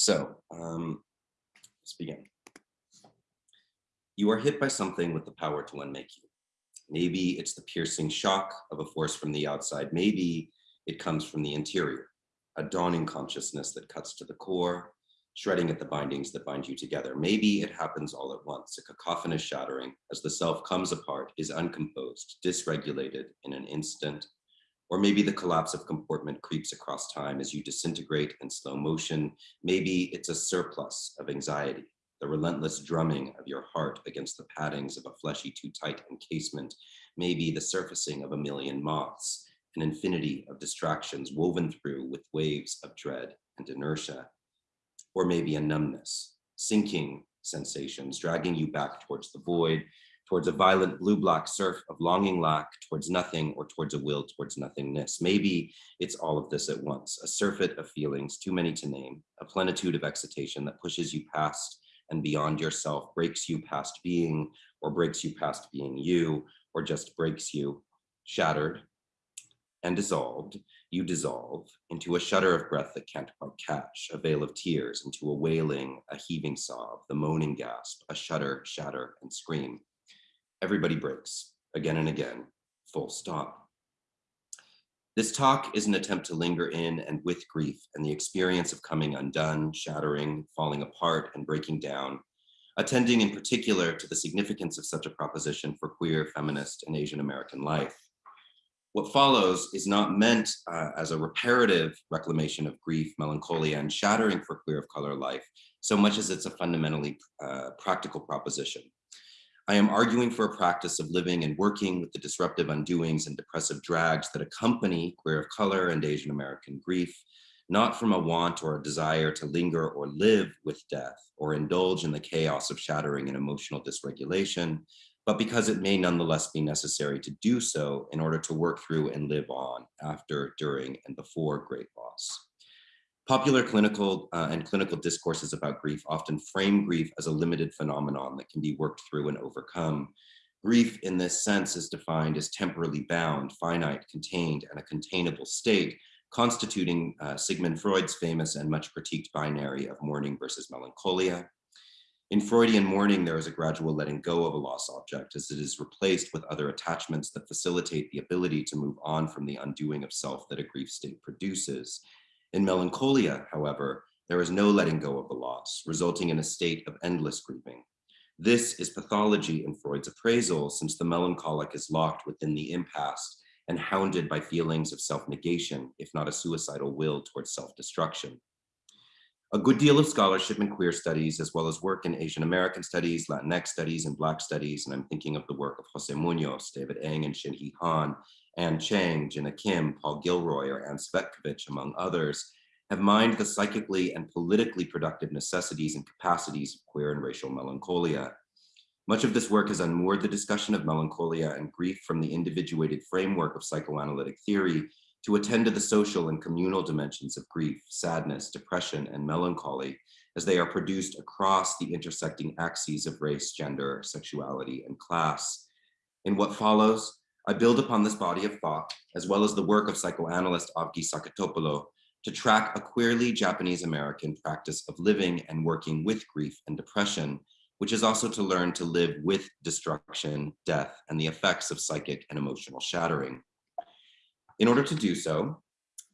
So um, let's begin. You are hit by something with the power to unmake you. Maybe it's the piercing shock of a force from the outside. Maybe it comes from the interior, a dawning consciousness that cuts to the core, shredding at the bindings that bind you together. Maybe it happens all at once, a cacophonous shattering as the self comes apart, is uncomposed, dysregulated in an instant, or maybe the collapse of comportment creeps across time as you disintegrate in slow motion. Maybe it's a surplus of anxiety, the relentless drumming of your heart against the paddings of a fleshy too tight encasement. Maybe the surfacing of a million moths, an infinity of distractions woven through with waves of dread and inertia. Or maybe a numbness, sinking sensations, dragging you back towards the void, towards a violent blue-black surf of longing lack, towards nothing, or towards a will towards nothingness. Maybe it's all of this at once, a surfeit of feelings, too many to name, a plenitude of excitation that pushes you past and beyond yourself, breaks you past being, or breaks you past being you, or just breaks you, shattered and dissolved, you dissolve into a shudder of breath that can't quite catch, a veil of tears, into a wailing, a heaving sob, the moaning gasp, a shudder, shatter, and scream everybody breaks again and again, full stop. This talk is an attempt to linger in and with grief and the experience of coming undone, shattering, falling apart, and breaking down, attending in particular to the significance of such a proposition for queer, feminist, and Asian American life. What follows is not meant uh, as a reparative reclamation of grief, melancholia, and shattering for queer of color life, so much as it's a fundamentally uh, practical proposition. I am arguing for a practice of living and working with the disruptive undoings and depressive drags that accompany queer of color and Asian American grief, not from a want or a desire to linger or live with death or indulge in the chaos of shattering and emotional dysregulation, but because it may nonetheless be necessary to do so in order to work through and live on after, during, and before great loss. Popular clinical uh, and clinical discourses about grief often frame grief as a limited phenomenon that can be worked through and overcome. Grief in this sense is defined as temporally bound, finite, contained, and a containable state, constituting uh, Sigmund Freud's famous and much critiqued binary of mourning versus melancholia. In Freudian mourning, there is a gradual letting go of a lost object as it is replaced with other attachments that facilitate the ability to move on from the undoing of self that a grief state produces. In melancholia, however, there is no letting go of the loss, resulting in a state of endless grieving. This is pathology in Freud's appraisal, since the melancholic is locked within the impasse and hounded by feelings of self-negation, if not a suicidal will towards self-destruction. A good deal of scholarship in queer studies, as well as work in Asian American studies, Latinx studies, and Black studies, and I'm thinking of the work of Jose Munoz, David Eng, and Shinhee Han, Anne Cheng, Jinah Kim, Paul Gilroy, or Anne Cvetkovich, among others, have mined the psychically and politically productive necessities and capacities of queer and racial melancholia. Much of this work has unmoored the discussion of melancholia and grief from the individuated framework of psychoanalytic theory to attend to the social and communal dimensions of grief, sadness, depression, and melancholy as they are produced across the intersecting axes of race, gender, sexuality, and class. In what follows, I build upon this body of thought, as well as the work of psychoanalyst Avgi Saketopoulou, to track a queerly Japanese-American practice of living and working with grief and depression, which is also to learn to live with destruction, death, and the effects of psychic and emotional shattering. In order to do so,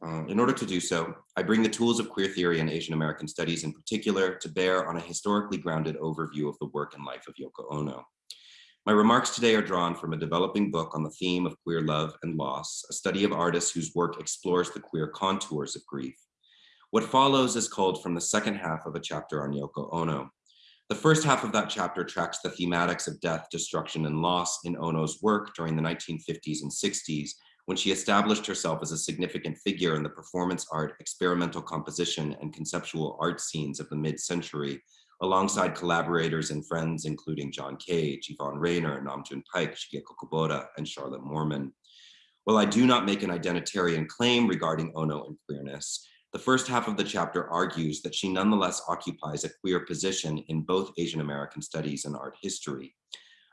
uh, in order to do so, I bring the tools of queer theory and Asian American studies in particular to bear on a historically grounded overview of the work and life of Yoko Ono. My remarks today are drawn from a developing book on the theme of queer love and loss, a study of artists whose work explores the queer contours of grief. What follows is culled from the second half of a chapter on Yoko Ono. The first half of that chapter tracks the thematics of death, destruction, and loss in Ono's work during the 1950s and 60s, when she established herself as a significant figure in the performance art, experimental composition, and conceptual art scenes of the mid-century, alongside collaborators and friends, including John Cage, Yvonne Rainer, Nam June Paik, Shigeko Kubota, and Charlotte Moorman. While I do not make an identitarian claim regarding Ono and queerness, the first half of the chapter argues that she nonetheless occupies a queer position in both Asian American studies and art history.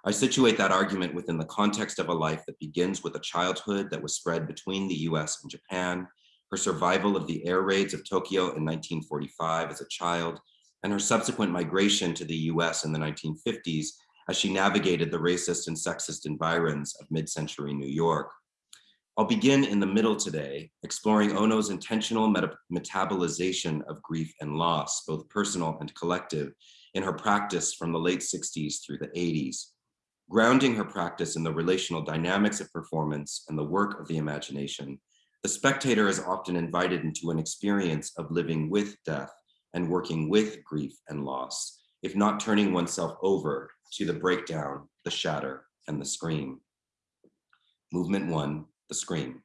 I situate that argument within the context of a life that begins with a childhood that was spread between the US and Japan, her survival of the air raids of Tokyo in 1945 as a child, and her subsequent migration to the US in the 1950s as she navigated the racist and sexist environs of mid-century New York. I'll begin in the middle today, exploring Ono's intentional meta metabolization of grief and loss, both personal and collective, in her practice from the late 60s through the 80s, grounding her practice in the relational dynamics of performance and the work of the imagination. The spectator is often invited into an experience of living with death and working with grief and loss, if not turning oneself over to the breakdown, the shatter, and the scream. Movement one, the scream.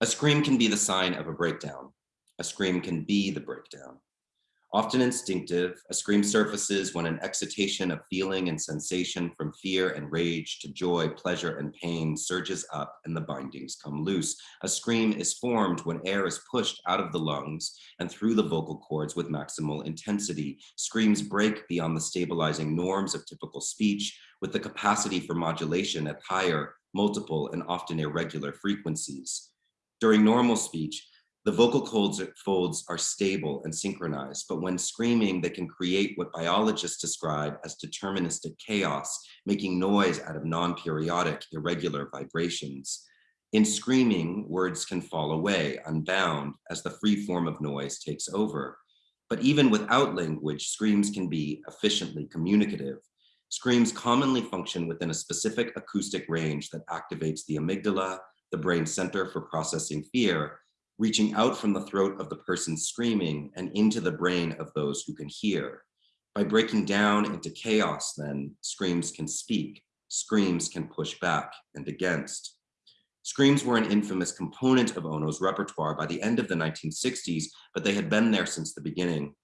A scream can be the sign of a breakdown. A scream can be the breakdown. Often instinctive, a scream surfaces when an excitation of feeling and sensation from fear and rage to joy, pleasure, and pain surges up and the bindings come loose. A scream is formed when air is pushed out of the lungs and through the vocal cords with maximal intensity. Screams break beyond the stabilizing norms of typical speech with the capacity for modulation at higher, multiple, and often irregular frequencies. During normal speech, the vocal folds are stable and synchronized, but when screaming, they can create what biologists describe as deterministic chaos, making noise out of non-periodic, irregular vibrations. In screaming, words can fall away, unbound, as the free form of noise takes over. But even without language, screams can be efficiently communicative. Screams commonly function within a specific acoustic range that activates the amygdala, the brain center for processing fear, reaching out from the throat of the person screaming and into the brain of those who can hear. By breaking down into chaos, then, screams can speak, screams can push back and against. Screams were an infamous component of Ono's repertoire by the end of the 1960s, but they had been there since the beginning.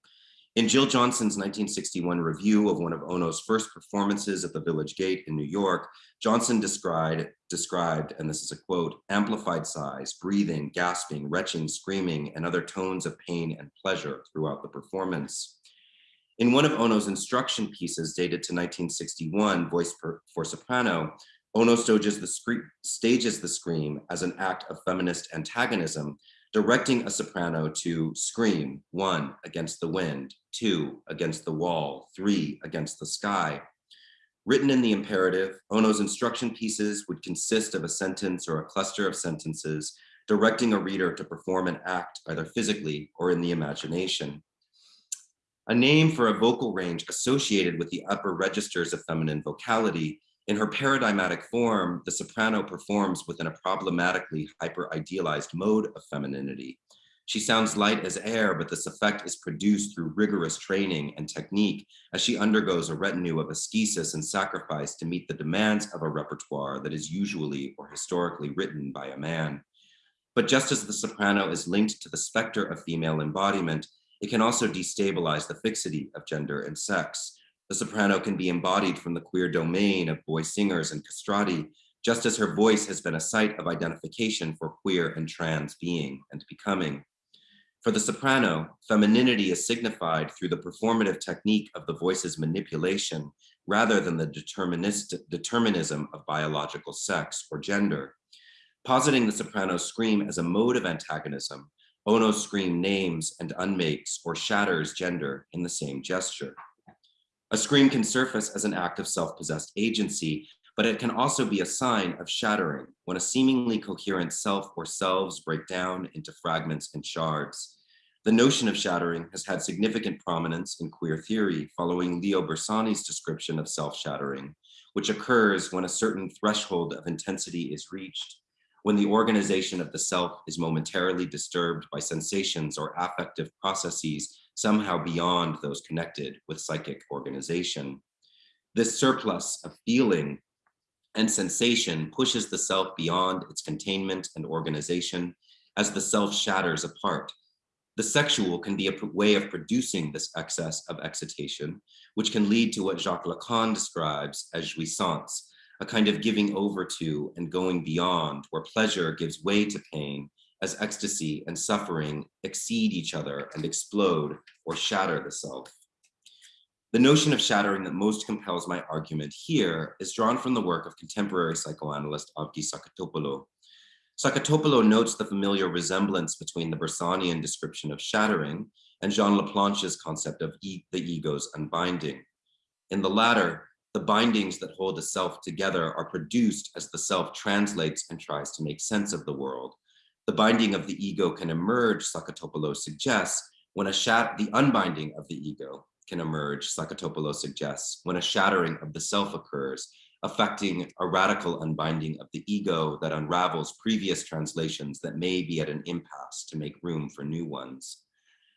In Jill Johnston's 1961 review of one of Ono's first performances at the Village Gate in New York, Johnston described, described, and this is a quote, amplified sighs, breathing, gasping, retching, screaming, and other tones of pain and pleasure throughout the performance. In one of Ono's instruction pieces dated to 1961, Voice per, for Soprano, Ono stages the, stages the scream as an act of feminist antagonism directing a soprano to scream, one, against the wind, two, against the wall, three, against the sky. Written in the imperative, Ono's instruction pieces would consist of a sentence or a cluster of sentences directing a reader to perform an act either physically or in the imagination. A name for a vocal range associated with the upper registers of feminine vocality in her paradigmatic form, the soprano performs within a problematically hyper-idealized mode of femininity. She sounds light as air, but this effect is produced through rigorous training and technique as she undergoes a retinue of ascesis and sacrifice to meet the demands of a repertoire that is usually or historically written by a man. But just as the soprano is linked to the specter of female embodiment, it can also destabilize the fixity of gender and sex. The soprano can be embodied from the queer domain of boy singers and castrati, just as her voice has been a site of identification for queer and trans being and becoming. For the soprano, femininity is signified through the performative technique of the voice's manipulation rather than the determinism of biological sex or gender. Positing the soprano's scream as a mode of antagonism, Ono's scream names and unmakes or shatters gender in the same gesture. A scream can surface as an act of self-possessed agency, but it can also be a sign of shattering when a seemingly coherent self or selves break down into fragments and shards. The notion of shattering has had significant prominence in queer theory following Leo Bersani's description of self-shattering, which occurs when a certain threshold of intensity is reached, when the organization of the self is momentarily disturbed by sensations or affective processes somehow beyond those connected with psychic organization. This surplus of feeling and sensation pushes the self beyond its containment and organization as the self shatters apart. The sexual can be a way of producing this excess of excitation, which can lead to what Jacques Lacan describes as jouissance, a kind of giving over to and going beyond, where pleasure gives way to pain as ecstasy and suffering exceed each other and explode or shatter the self. The notion of shattering that most compels my argument here is drawn from the work of contemporary psychoanalyst Avgi Saketopoulou. Saketopoulou notes the familiar resemblance between the Bersanian description of shattering and Jean Laplanche's concept of e the ego's unbinding. In the latter, the bindings that hold the self together are produced as the self translates and tries to make sense of the world. The binding of the ego can emerge, Saketopoulou suggests, when a shat the unbinding of the ego can emerge, Saketopoulou suggests, when a shattering of the self occurs, affecting a radical unbinding of the ego that unravels previous translations that may be at an impasse to make room for new ones.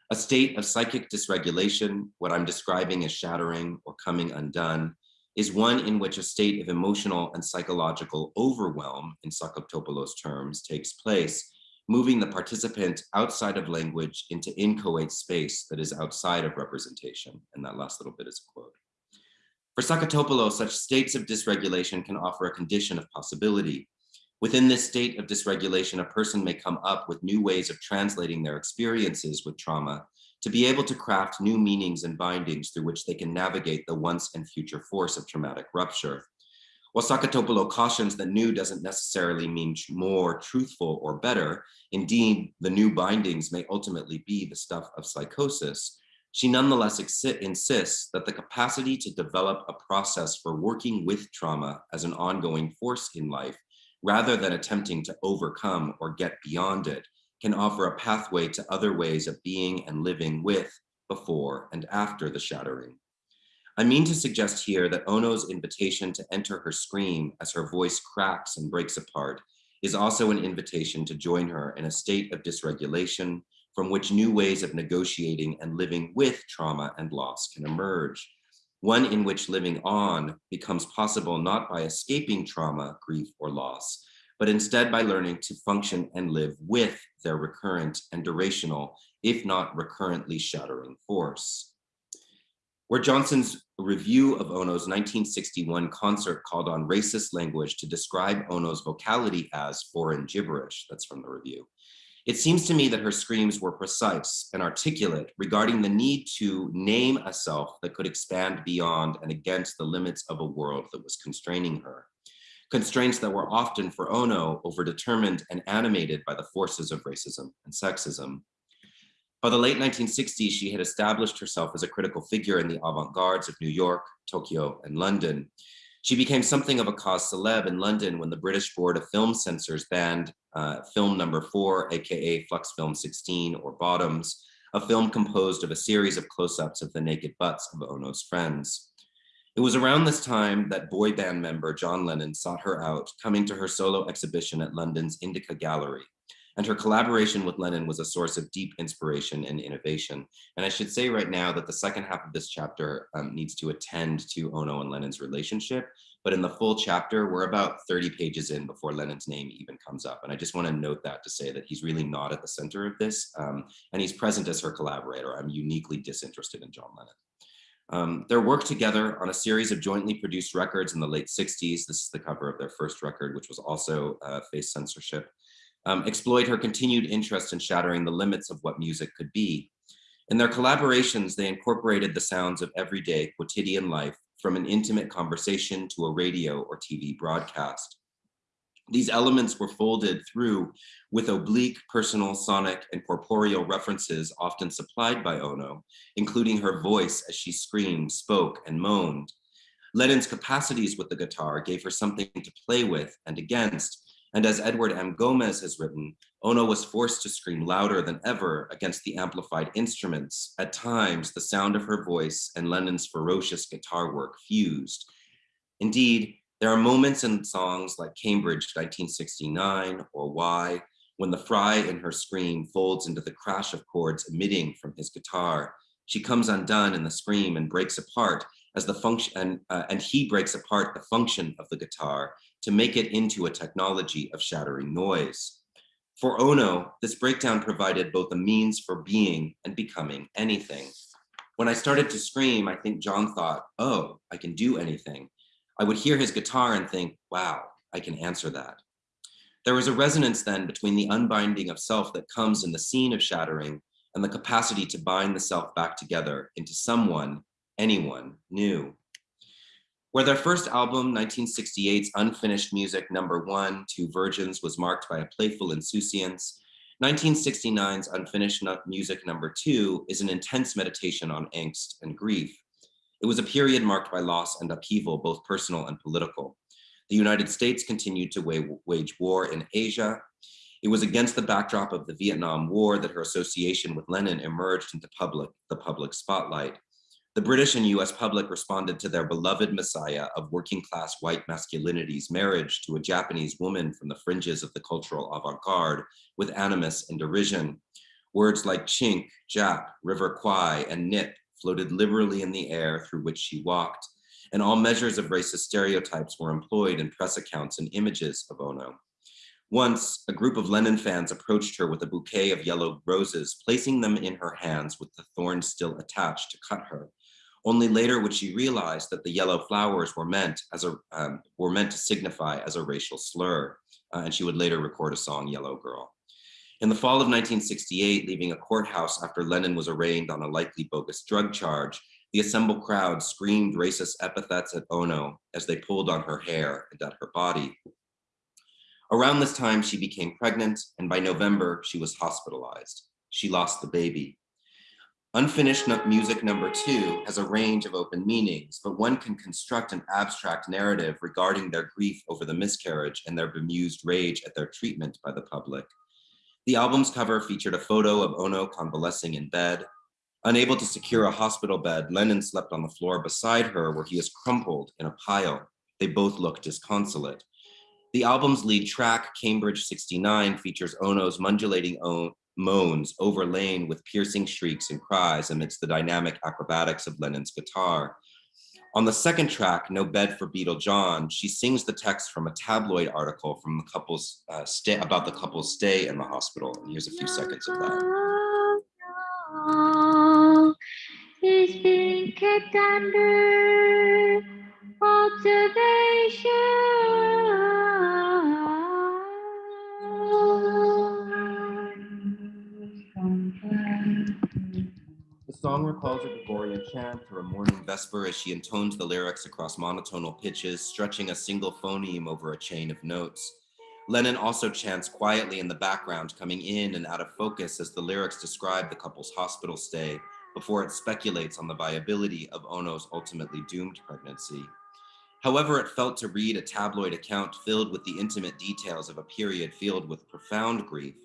A state of psychic dysregulation, what I'm describing as shattering or coming undone, is one in which a state of emotional and psychological overwhelm, in Saketopoulou's terms, takes place, moving the participant outside of language into inchoate space that is outside of representation. And that last little bit is a quote. For Saketopoulou, such states of dysregulation can offer a condition of possibility. Within this state of dysregulation, a person may come up with new ways of translating their experiences with trauma to be able to craft new meanings and bindings through which they can navigate the once and future force of traumatic rupture. While Saketopoulou cautions that new doesn't necessarily mean more truthful or better, indeed, the new bindings may ultimately be the stuff of psychosis, she nonetheless insists that the capacity to develop a process for working with trauma as an ongoing force in life, rather than attempting to overcome or get beyond it, can offer a pathway to other ways of being and living with, before, and after the shattering. I mean to suggest here that Ono's invitation to enter her scream as her voice cracks and breaks apart is also an invitation to join her in a state of dysregulation from which new ways of negotiating and living with trauma and loss can emerge. One in which living on becomes possible not by escaping trauma, grief, or loss, but instead by learning to function and live with their recurrent and durational, if not recurrently shattering force. Where Johnston's review of Ono's 1961 concert called on racist language to describe Ono's vocality as foreign gibberish, that's from the review. It seems to me that her screams were precise and articulate regarding the need to name a self that could expand beyond and against the limits of a world that was constraining her constraints that were often for Ono overdetermined and animated by the forces of racism and sexism. By the late 1960s, she had established herself as a critical figure in the avant-gardes of New York, Tokyo, and London. She became something of a cause celeb in London when the British Board of Film Censors banned uh, film number four, AKA Flux Film 16 or Bottoms, a film composed of a series of close-ups of the naked butts of Ono's friends. It was around this time that boy band member John Lennon sought her out, coming to her solo exhibition at London's Indica Gallery. And her collaboration with Lennon was a source of deep inspiration and innovation. And I should say right now that the second half of this chapter um, needs to attend to Ono and Lennon's relationship. But in the full chapter, we're about 30 pages in before Lennon's name even comes up. And I just want to note that to say that he's really not at the center of this. Um, and he's present as her collaborator. I'm uniquely disinterested in John Lennon. Um, their work together on a series of jointly produced records in the late 60s, this is the cover of their first record, which was also uh, faced censorship, um, exploit her continued interest in shattering the limits of what music could be. In their collaborations, they incorporated the sounds of everyday quotidian life from an intimate conversation to a radio or TV broadcast. These elements were folded through with oblique personal, sonic, and corporeal references often supplied by Ono, including her voice as she screamed, spoke, and moaned. Lennon's capacities with the guitar gave her something to play with and against, and as Edward M. Gomez has written, Ono was forced to scream louder than ever against the amplified instruments. At times, the sound of her voice and Lennon's ferocious guitar work fused. Indeed, there are moments in songs like Cambridge 1969 or Why, when the fry in her scream folds into the crash of chords emitting from his guitar. She comes undone in the scream and breaks apart as the function, and, uh, and he breaks apart the function of the guitar to make it into a technology of shattering noise. For Ono, this breakdown provided both a means for being and becoming anything. When I started to scream, I think John thought, oh, I can do anything. I would hear his guitar and think, wow, I can answer that. There was a resonance then between the unbinding of self that comes in the scene of shattering and the capacity to bind the self back together into someone, anyone, knew. Where their first album, 1968's Unfinished Music number one, Two Virgins, was marked by a playful insouciance, 1969's Unfinished Music number two is an intense meditation on angst and grief. It was a period marked by loss and upheaval, both personal and political. The United States continued to wage war in Asia. It was against the backdrop of the Vietnam War that her association with Lennon emerged into public, the public spotlight. The British and US public responded to their beloved messiah of working class white masculinity's marriage to a Japanese woman from the fringes of the cultural avant-garde with animus and derision. Words like chink, Jap, river kwai, and nip floated liberally in the air through which she walked, and all measures of racist stereotypes were employed in press accounts and images of Ono. Once, a group of Lennon fans approached her with a bouquet of yellow roses, placing them in her hands with the thorns still attached to cut her. Only later would she realize that the yellow flowers were meant as a um, were meant to signify as a racial slur, uh, and she would later record a song, Yellow Girl. In the fall of 1968, leaving a courthouse after Lennon was arraigned on a likely bogus drug charge, the assembled crowd screamed racist epithets at Ono as they pulled on her hair and at her body. Around this time, she became pregnant, and by November, she was hospitalized. She lost the baby. Unfinished music number two has a range of open meanings, but one can construct an abstract narrative regarding their grief over the miscarriage and their bemused rage at their treatment by the public. The album's cover featured a photo of Ono convalescing in bed. Unable to secure a hospital bed, Lennon slept on the floor beside her where he is crumpled in a pile. They both look disconsolate. The album's lead track, Cambridge 69, features Ono's modulating moans overlain with piercing shrieks and cries amidst the dynamic acrobatics of Lennon's guitar. On the second track, No Bed for Beatle John, she sings the text from a tabloid article from the couple's uh, stay about the couple's stay in the hospital. And here's a few seconds of that. Recalls a Gregorian chant or a morning vesper as she intones the lyrics across monotonal pitches, stretching a single phoneme over a chain of notes. Lennon also chants quietly in the background, coming in and out of focus as the lyrics describe the couple's hospital stay before it speculates on the viability of Ono's ultimately doomed pregnancy. However, it felt to read a tabloid account filled with the intimate details of a period filled with profound grief,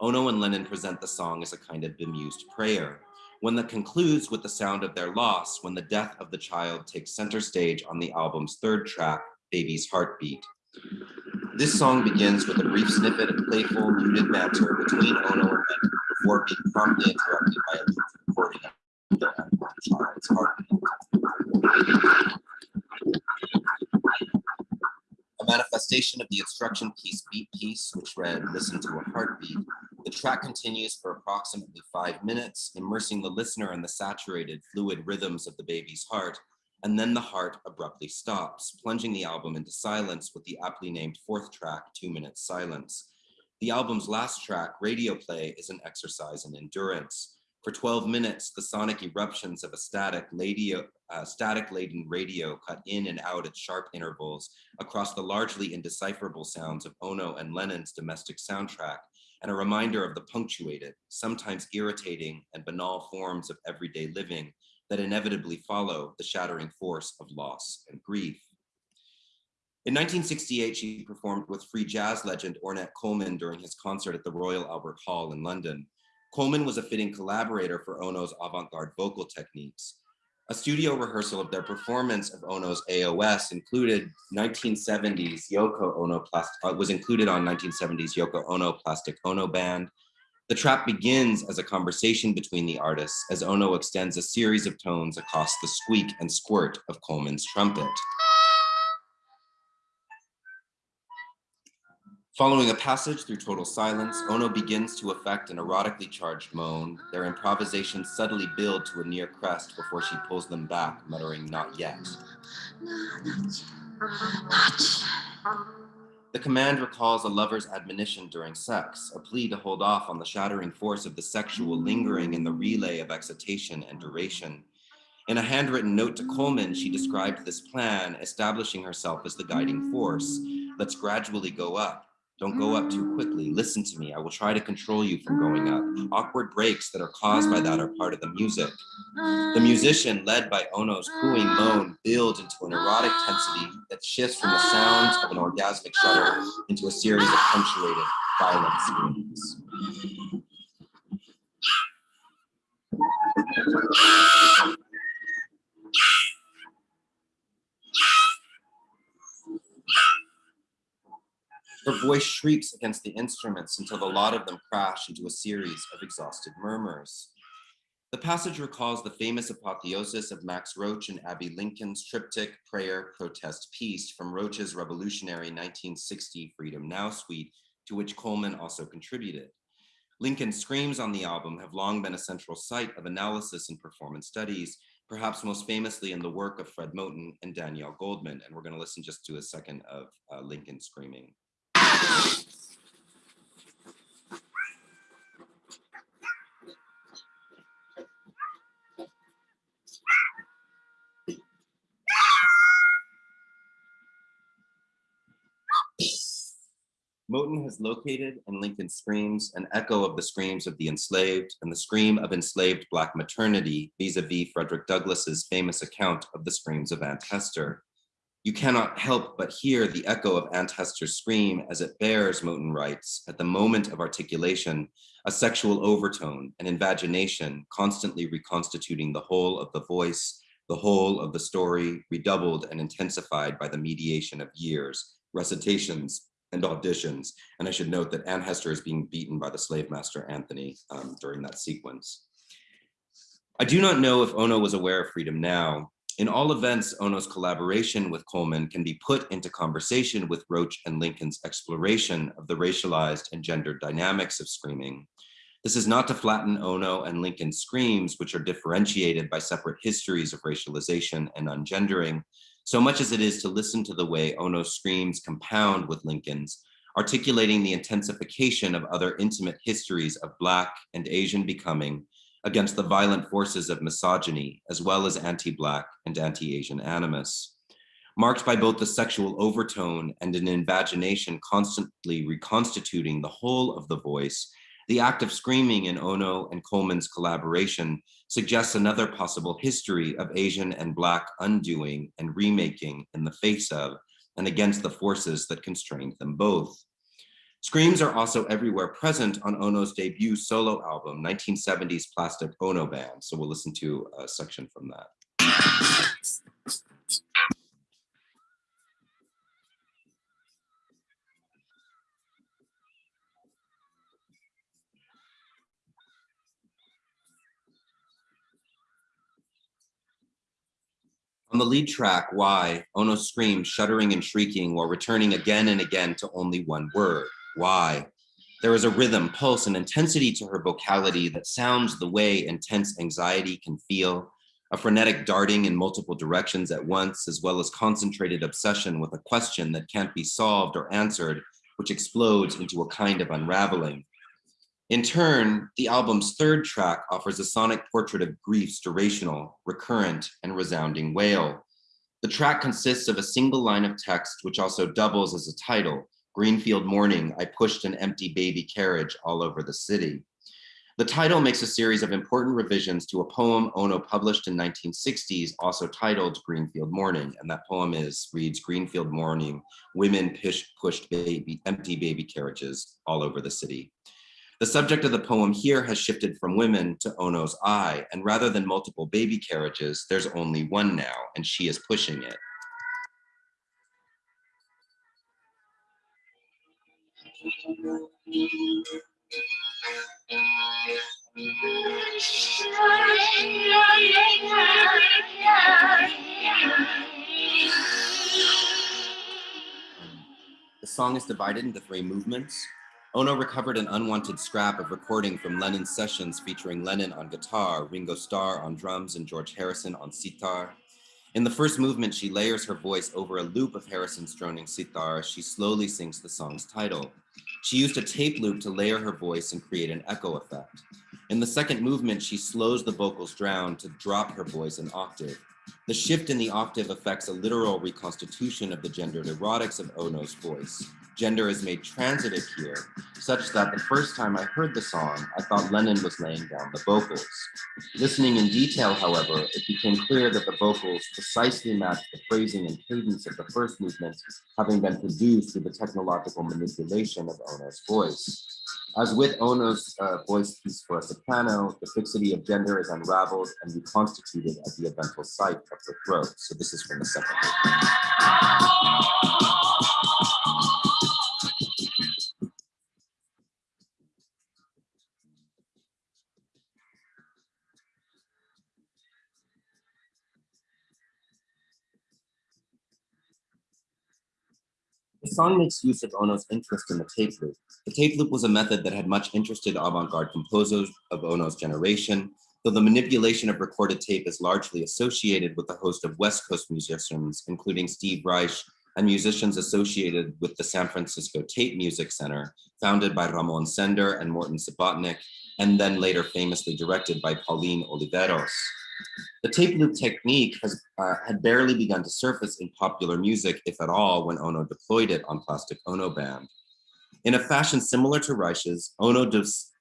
Ono and Lennon present the song as a kind of bemused prayer, one that concludes with the sound of their loss when the death of the child takes center stage on the album's third track, Baby's Heartbeat. This song begins with a brief snippet of playful, muted banter between Ono and Lennon before being promptly interrupted by a recording of the child's heartbeat. A manifestation of the instruction piece beat piece, which read, listen to a heartbeat, the track continues for approximately five minutes, immersing the listener in the saturated, fluid rhythms of the baby's heart, and then the heart abruptly stops, plunging the album into silence with the aptly named fourth track, Two Minutes Silence. The album's last track, Radio Play, is an exercise in endurance. For 12 minutes, the sonic eruptions of a static, radio, uh, static laden radio cut in and out at sharp intervals across the largely indecipherable sounds of Ono and Lennon's domestic soundtrack and a reminder of the punctuated, sometimes irritating and banal forms of everyday living that inevitably follow the shattering force of loss and grief. In 1968, she performed with free jazz legend Ornette Coleman during his concert at the Royal Albert Hall in London. Coleman was a fitting collaborator for Ono's avant-garde vocal techniques, a studio rehearsal of their performance of Ono's AOS included 1970s Yoko Ono plastic, uh, was included on 1970s Yoko Ono Plastic Ono Band. The trap begins as a conversation between the artists as Ono extends a series of tones across the squeak and squirt of Coleman's trumpet. Following a passage through total silence, Ono begins to effect an erotically charged moan. Their improvisations subtly build to a near crest before she pulls them back, muttering, not yet. The command recalls a lover's admonition during sex, a plea to hold off on the shattering force of the sexual lingering in the relay of excitation and duration. In a handwritten note to Coleman, she described this plan, establishing herself as the guiding force. Let's gradually go up. Don't go up too quickly. Listen to me. I will try to control you from going up. Awkward breaks that are caused by that are part of the music. The musician, led by Ono's cooing moan, builds into an erotic tensity that shifts from the sounds of an orgasmic shudder into a series of punctuated, violent screams. Her voice shrieks against the instruments until the lot of them crash into a series of exhausted murmurs. The passage recalls the famous apotheosis of Max Roach and Abbey Lincoln's triptych Prayer, Protest, Peace from Roach's revolutionary 1960 Freedom Now suite, to which Coleman also contributed. Lincoln's screams on the album have long been a central site of analysis and performance studies, perhaps most famously in the work of Fred Moten and Danielle Goldman. And we're gonna listen just to a second of uh, Lincoln screaming. Moten has located in Lincoln Screams an echo of the screams of the enslaved and the scream of enslaved Black maternity vis-a-vis -vis Frederick Douglass's famous account of the screams of Aunt Hester. You cannot help but hear the echo of Aunt Hester's scream as it bears, Moten writes, at the moment of articulation, a sexual overtone an invagination constantly reconstituting the whole of the voice, the whole of the story, redoubled and intensified by the mediation of years, recitations, and auditions. And I should note that Aunt Hester is being beaten by the slave master Anthony um, during that sequence. I do not know if Ono was aware of Freedom Now, in all events, Ono's collaboration with Coleman can be put into conversation with Roach and Lincoln's exploration of the racialized and gendered dynamics of screaming. This is not to flatten Ono and Lincoln's screams, which are differentiated by separate histories of racialization and ungendering, so much as it is to listen to the way Ono's screams compound with Lincoln's, articulating the intensification of other intimate histories of Black and Asian becoming against the violent forces of misogyny, as well as anti-Black and anti-Asian animus. Marked by both the sexual overtone and an invagination constantly reconstituting the whole of the voice, the act of screaming in Ono and Coleman's collaboration suggests another possible history of Asian and Black undoing and remaking in the face of and against the forces that constrained them both. Screams are also everywhere present on Ono's debut solo album, 1970s Plastic Ono Band. So we'll listen to a section from that. On the lead track, Why, Ono screams, shuddering and shrieking while returning again and again to only one word, why. There is a rhythm, pulse, and intensity to her vocality that sounds the way intense anxiety can feel, a frenetic darting in multiple directions at once, as well as concentrated obsession with a question that can't be solved or answered, which explodes into a kind of unraveling. In turn, the album's third track offers a sonic portrait of grief's durational, recurrent, and resounding wail. The track consists of a single line of text, which also doubles as a title, Greenfield Morning, I pushed an empty baby carriage all over the city. The title makes a series of important revisions to a poem Ono published in 1960s, also titled Greenfield Morning. And that poem is, reads Greenfield Morning, women push, pushed baby, empty baby carriages all over the city. The subject of the poem here has shifted from women to Ono's eye, and rather than multiple baby carriages, there's only one now, and she is pushing it. The song is divided into three movements. Ono recovered an unwanted scrap of recording from Lennon's sessions featuring Lennon on guitar, Ringo Starr on drums, and George Harrison on sitar. In the first movement, she layers her voice over a loop of Harrison's droning sitar as she slowly sings the song's title. She used a tape loop to layer her voice and create an echo effect. In the second movement, she slows the vocals down to drop her voice an octave. The shift in the octave affects a literal reconstitution of the gendered erotics of Ono's voice. Gender is made transitive here, such that the first time I heard the song, I thought Lennon was laying down the vocals. Listening in detail, however, it became clear that the vocals precisely matched the phrasing and cadence of the first movement, having been produced through the technological manipulation of Ono's voice. As with Ono's uh, voice piece for a soprano, the fixity of gender is unraveled and reconstituted at the eventual site of the throat. So this is from the second. The song makes use of Ono's interest in the tape loop. The tape loop was a method that had much interested avant-garde composers of Ono's generation, though the manipulation of recorded tape is largely associated with a host of West Coast musicians, including Steve Reich and musicians associated with the San Francisco Tape Music Center, founded by Ramon Sender and Morton Subotnick, and then later famously directed by Pauline Oliveros. The tape loop technique has, uh, had barely begun to surface in popular music, if at all, when Ono deployed it on Plastic Ono Band. In a fashion similar to Reich's, ono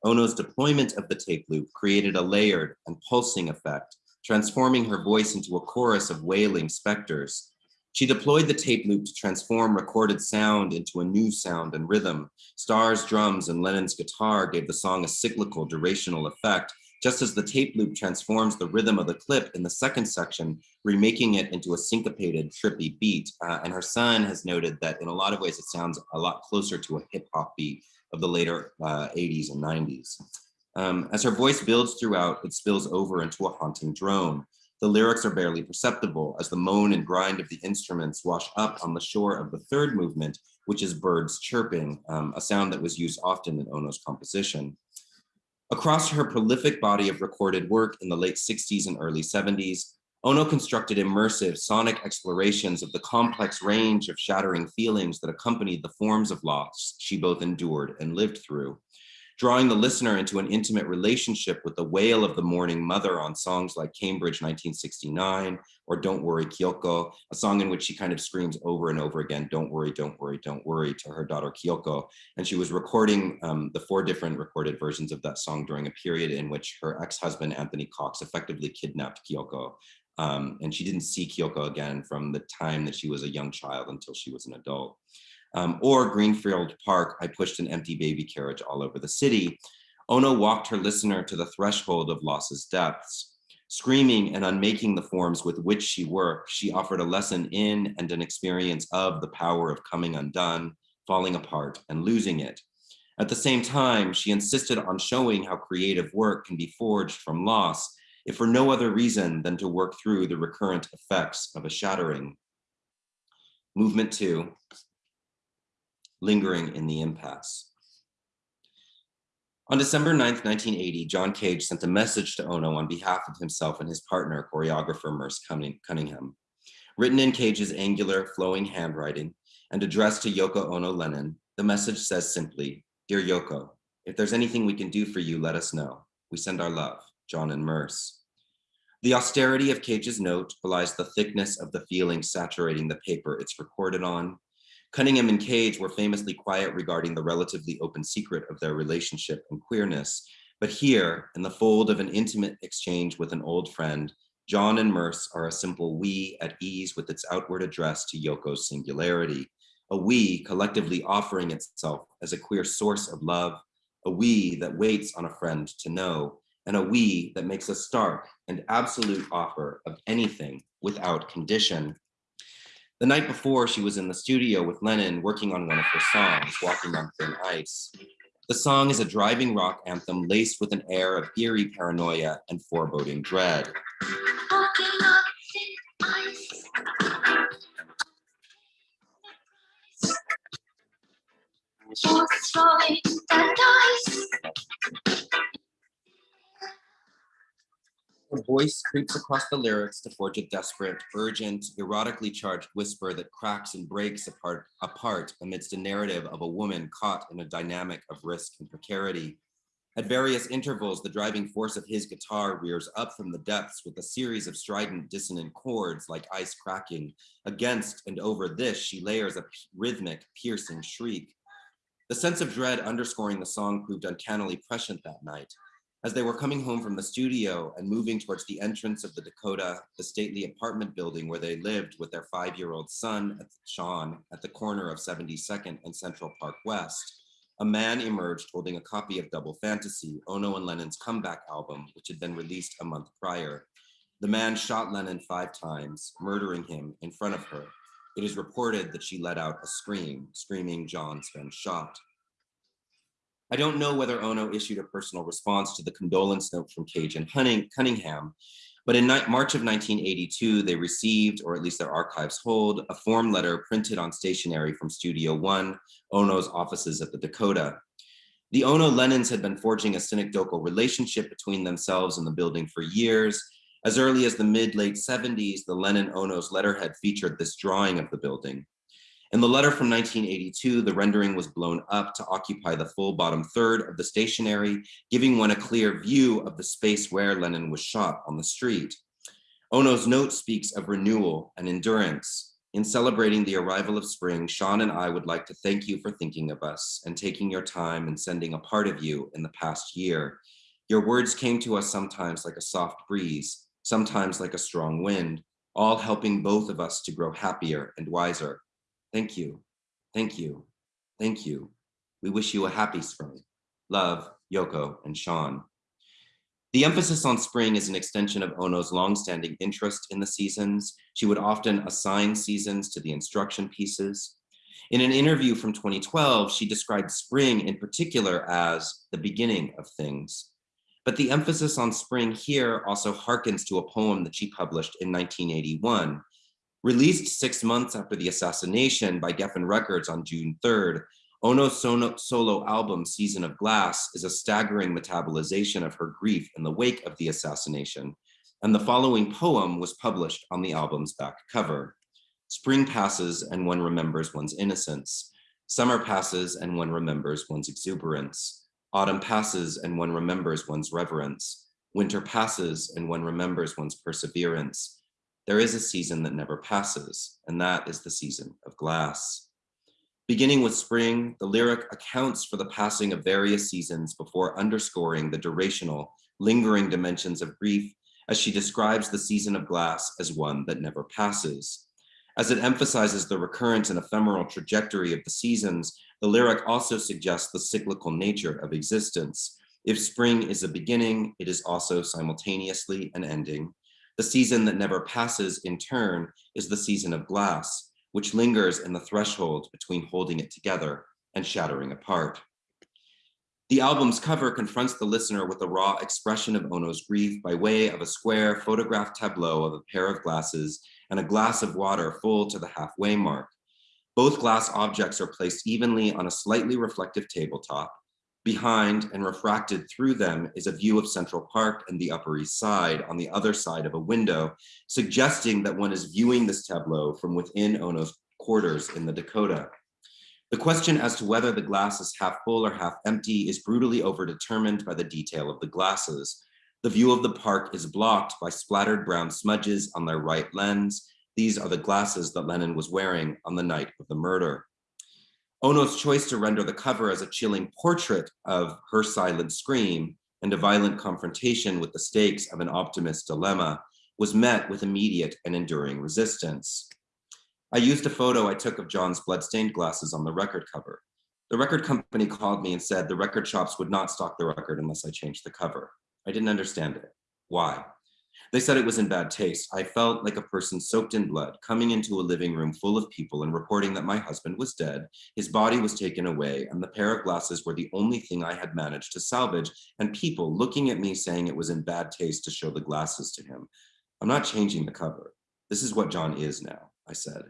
Ono's deployment of the tape loop created a layered and pulsing effect, transforming her voice into a chorus of wailing specters. She deployed the tape loop to transform recorded sound into a new sound and rhythm. Starr's drums and Lennon's guitar gave the song a cyclical, durational effect just as the tape loop transforms the rhythm of the clip in the second section, remaking it into a syncopated, trippy beat. Uh, and her son has noted that in a lot of ways, it sounds a lot closer to a hip hop beat of the later uh, 80s and 90s. Um, as her voice builds throughout, it spills over into a haunting drone. The lyrics are barely perceptible as the moan and grind of the instruments wash up on the shore of the third movement, which is birds chirping, um, a sound that was used often in Ono's composition. Across her prolific body of recorded work in the late 60s and early 70s, Ono constructed immersive sonic explorations of the complex range of shattering feelings that accompanied the forms of loss she both endured and lived through drawing the listener into an intimate relationship with the wail of the mourning mother on songs like Cambridge 1969 or Don't Worry Kyoko, a song in which she kind of screams over and over again, don't worry, don't worry, don't worry to her daughter Kyoko. And she was recording um, the four different recorded versions of that song during a period in which her ex-husband, Anthony Cox, effectively kidnapped Kyoko. Um, and she didn't see Kyoko again from the time that she was a young child until she was an adult um, or Greenfield Park, I pushed an empty baby carriage all over the city. Ono walked her listener to the threshold of loss's depths. Screaming and unmaking the forms with which she worked, she offered a lesson in and an experience of the power of coming undone, falling apart, and losing it. At the same time, she insisted on showing how creative work can be forged from loss, if for no other reason than to work through the recurrent effects of a shattering. Movement two, lingering in the impasse. On December 9th, 1980, John Cage sent a message to Ono on behalf of himself and his partner, choreographer Merce Cunningham. Written in Cage's angular, flowing handwriting and addressed to Yoko Ono Lennon, the message says simply, Dear Yoko, if there's anything we can do for you, let us know. We send our love, John and Merce. The austerity of Cage's note belies the thickness of the feeling saturating the paper it's recorded on, Cunningham and Cage were famously quiet regarding the relatively open secret of their relationship and queerness. But here, in the fold of an intimate exchange with an old friend, John and Merce are a simple we at ease with its outward address to Yoko's singularity, a we collectively offering itself as a queer source of love, a we that waits on a friend to know, and a we that makes a stark and absolute offer of anything without condition. The night before, she was in the studio with Lennon working on one of her songs, Walking on Thin Ice. The song is a driving rock anthem laced with an air of eerie paranoia and foreboding dread. Her voice creeps across the lyrics to forge a desperate, urgent, erotically charged whisper that cracks and breaks apart, apart amidst a narrative of a woman caught in a dynamic of risk and precarity. At various intervals, the driving force of his guitar rears up from the depths with a series of strident dissonant chords like ice cracking. Against and over this, she layers a rhythmic, piercing shriek. The sense of dread underscoring the song proved uncannily prescient that night. As they were coming home from the studio and moving towards the entrance of the Dakota, the stately apartment building where they lived with their five-year-old son, Sean, at the corner of 72nd and Central Park West, a man emerged holding a copy of Double Fantasy, Ono and Lennon's comeback album, which had been released a month prior. The man shot Lennon five times, murdering him in front of her. It is reported that she let out a scream, screaming John's been shot. I don't know whether Ono issued a personal response to the condolence note from Cage and Cunningham, but in March of 1982, they received, or at least their archives hold, a form letter printed on stationery from Studio One, Ono's offices at the Dakota. The Ono Lennons had been forging a synecdochal relationship between themselves and the building for years. As early as the mid late 70s, the Lennon Ono's letterhead featured this drawing of the building. In the letter from 1982, the rendering was blown up to occupy the full bottom third of the stationery, giving one a clear view of the space where Lennon was shot on the street. Ono's note speaks of renewal and endurance. In celebrating the arrival of spring, Sean and I would like to thank you for thinking of us and taking your time and sending a part of you in the past year. Your words came to us sometimes like a soft breeze, sometimes like a strong wind, all helping both of us to grow happier and wiser. Thank you. Thank you. Thank you. We wish you a happy spring. Love, Yoko and Sean. The emphasis on spring is an extension of Ono's longstanding interest in the seasons. She would often assign seasons to the instruction pieces. In an interview from 2012, she described spring in particular as the beginning of things. But the emphasis on spring here also harkens to a poem that she published in 1981, Released six months after the assassination by Geffen Records on June 3rd, Ono's solo album, Season of Glass, is a staggering metabolization of her grief in the wake of the assassination, and the following poem was published on the album's back cover. Spring passes and one remembers one's innocence. Summer passes and one remembers one's exuberance. Autumn passes and one remembers one's reverence. Winter passes and one remembers one's perseverance there is a season that never passes, and that is the season of glass. Beginning with spring, the lyric accounts for the passing of various seasons before underscoring the durational, lingering dimensions of grief as she describes the season of glass as one that never passes. As it emphasizes the recurrent and ephemeral trajectory of the seasons, the lyric also suggests the cyclical nature of existence. If spring is a beginning, it is also simultaneously an ending. The season that never passes in turn is the season of glass, which lingers in the threshold between holding it together and shattering apart. The album's cover confronts the listener with a raw expression of Ono's grief by way of a square photographed tableau of a pair of glasses and a glass of water full to the halfway mark. Both glass objects are placed evenly on a slightly reflective tabletop, Behind and refracted through them is a view of Central Park and the Upper East Side on the other side of a window, suggesting that one is viewing this tableau from within Ono's quarters in the Dakota. The question as to whether the glass is half full or half empty is brutally overdetermined by the detail of the glasses. The view of the park is blocked by splattered brown smudges on their right lens. These are the glasses that Lennon was wearing on the night of the murder. Ono's choice to render the cover as a chilling portrait of her silent scream and a violent confrontation with the stakes of an optimist dilemma was met with immediate and enduring resistance. I used a photo I took of John's bloodstained glasses on the record cover. The record company called me and said the record shops would not stock the record unless I changed the cover. I didn't understand it. Why? They said it was in bad taste. I felt like a person soaked in blood, coming into a living room full of people and reporting that my husband was dead, his body was taken away, and the pair of glasses were the only thing I had managed to salvage, and people looking at me saying it was in bad taste to show the glasses to him. I'm not changing the cover. This is what John is now, I said.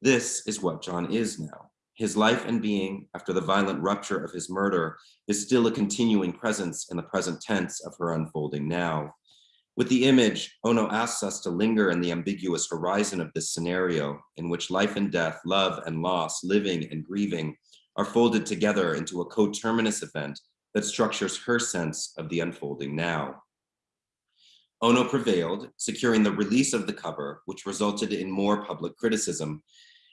This is what John is now. His life and being, after the violent rupture of his murder, is still a continuing presence in the present tense of her unfolding now. With the image, Ono asks us to linger in the ambiguous horizon of this scenario in which life and death, love and loss, living and grieving are folded together into a coterminous event that structures her sense of the unfolding now. Ono prevailed, securing the release of the cover, which resulted in more public criticism.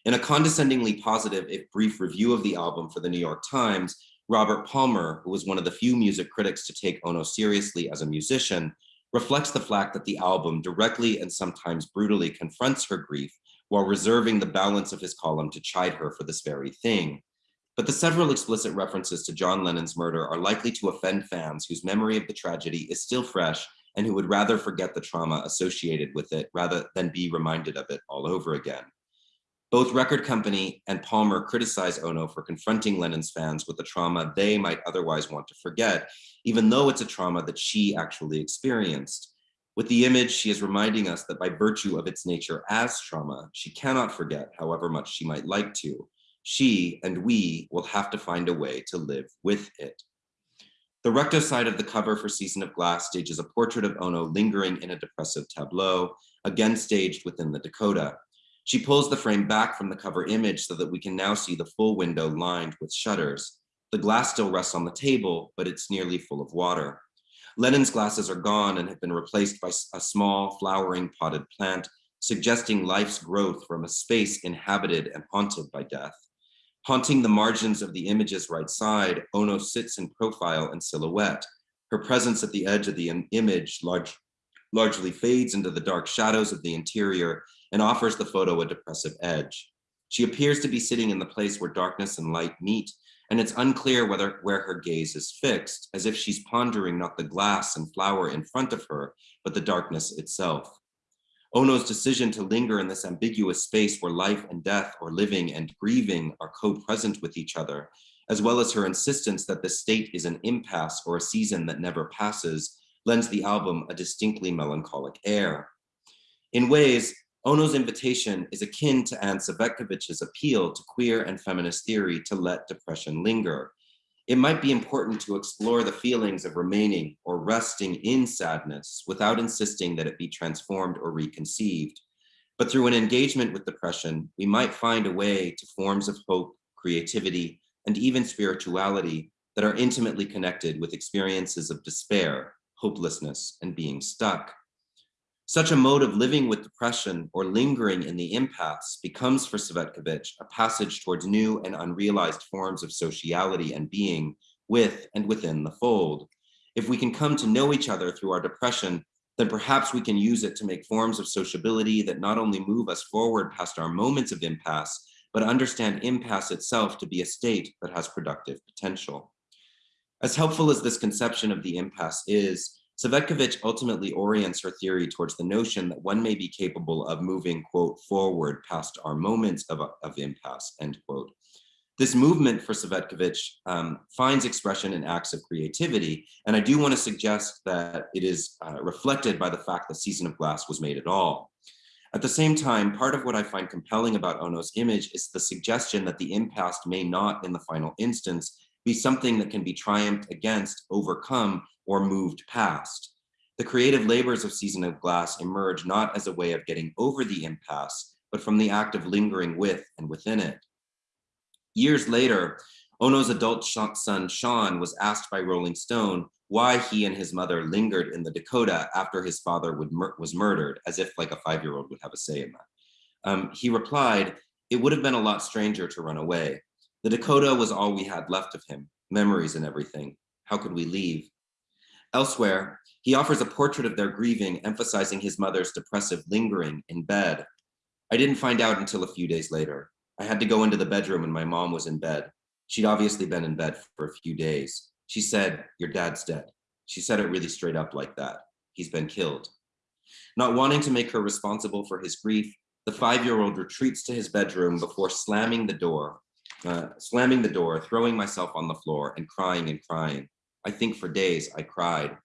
In a condescendingly positive, if brief review of the album for the New York Times, Robert Palmer, who was one of the few music critics to take Ono seriously as a musician, reflects the fact that the album directly and sometimes brutally confronts her grief while reserving the balance of his column to chide her for this very thing. But the several explicit references to John Lennon's murder are likely to offend fans whose memory of the tragedy is still fresh and who would rather forget the trauma associated with it rather than be reminded of it all over again. Both record company and Palmer criticize Ono for confronting Lennon's fans with the trauma they might otherwise want to forget, even though it's a trauma that she actually experienced. With the image, she is reminding us that by virtue of its nature as trauma, she cannot forget however much she might like to. She and we will have to find a way to live with it. The recto side of the cover for Season of Glass stages a portrait of Ono lingering in a depressive tableau, again staged within the Dakota. She pulls the frame back from the cover image so that we can now see the full window lined with shutters. The glass still rests on the table, but it's nearly full of water. Lennon's glasses are gone and have been replaced by a small flowering potted plant, suggesting life's growth from a space inhabited and haunted by death. Haunting the margins of the image's right side, Ono sits in profile and silhouette. Her presence at the edge of the image large, largely fades into the dark shadows of the interior and offers the photo a depressive edge. She appears to be sitting in the place where darkness and light meet, and it's unclear whether where her gaze is fixed, as if she's pondering not the glass and flower in front of her, but the darkness itself. Ono's decision to linger in this ambiguous space where life and death or living and grieving are co-present with each other, as well as her insistence that the state is an impasse or a season that never passes, lends the album a distinctly melancholic air. In ways, Ono's invitation is akin to Anne Cvetkovich's appeal to queer and feminist theory to let depression linger, it might be important to explore the feelings of remaining or resting in sadness without insisting that it be transformed or reconceived. But through an engagement with depression, we might find a way to forms of hope, creativity, and even spirituality that are intimately connected with experiences of despair, hopelessness, and being stuck. Such a mode of living with depression or lingering in the impasse becomes for Cvetkovich a passage towards new and unrealized forms of sociality and being with and within the fold. If we can come to know each other through our depression, then perhaps we can use it to make forms of sociability that not only move us forward past our moments of impasse, but understand impasse itself to be a state that has productive potential. As helpful as this conception of the impasse is, Cvetkovich ultimately orients her theory towards the notion that one may be capable of moving, quote, forward past our moments of, of impasse, end quote. This movement for Cvetkovich um, finds expression in acts of creativity, and I do want to suggest that it is uh, reflected by the fact that Season of Glass was made at all. At the same time, part of what I find compelling about Ono's image is the suggestion that the impasse may not, in the final instance, be something that can be triumphed against, overcome, or moved past. The creative labors of Season of Glass emerge not as a way of getting over the impasse, but from the act of lingering with and within it. Years later, Ono's adult son, Sean, was asked by Rolling Stone why he and his mother lingered in the Dakota after his father mur was murdered, as if like a five-year-old would have a say in that. Um, he replied, it would have been a lot stranger to run away. The Dakota was all we had left of him, memories and everything. How could we leave? Elsewhere, he offers a portrait of their grieving, emphasizing his mother's depressive lingering in bed. I didn't find out until a few days later. I had to go into the bedroom and my mom was in bed. She'd obviously been in bed for a few days. She said, your dad's dead. She said it really straight up like that. He's been killed. Not wanting to make her responsible for his grief, the five-year-old retreats to his bedroom before slamming the door, uh, slamming the door, throwing myself on the floor and crying and crying. I think for days I cried.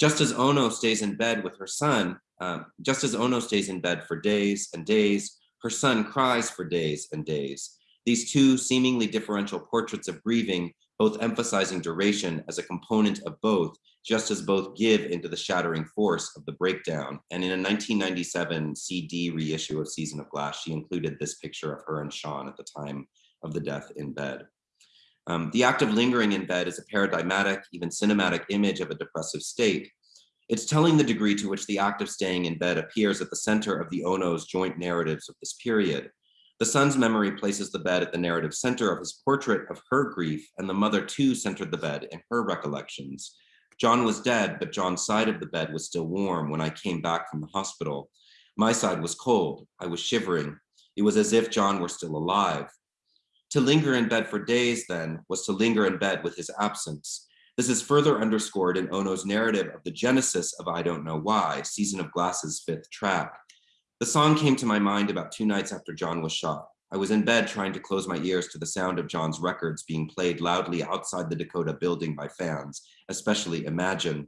Just as Ono stays in bed with her son, um, just as Ono stays in bed for days and days, her son cries for days and days. These two seemingly differential portraits of grieving, both emphasizing duration as a component of both, just as both give into the shattering force of the breakdown. And in a 1997 CD reissue of Season of Glass, she included this picture of her and Sean at the time of the death in bed. Um, the act of lingering in bed is a paradigmatic, even cinematic image of a depressive state. It's telling the degree to which the act of staying in bed appears at the center of the Ono's joint narratives of this period. The son's memory places the bed at the narrative center of his portrait of her grief, and the mother too centered the bed in her recollections. John was dead, but John's side of the bed was still warm when I came back from the hospital. My side was cold. I was shivering. It was as if John were still alive. To linger in bed for days, then, was to linger in bed with his absence. This is further underscored in Ono's narrative of the genesis of I Don't Know Why, Season of Glass's fifth track. The song came to my mind about two nights after John was shot. I was in bed trying to close my ears to the sound of John's records being played loudly outside the Dakota building by fans, especially Imagine.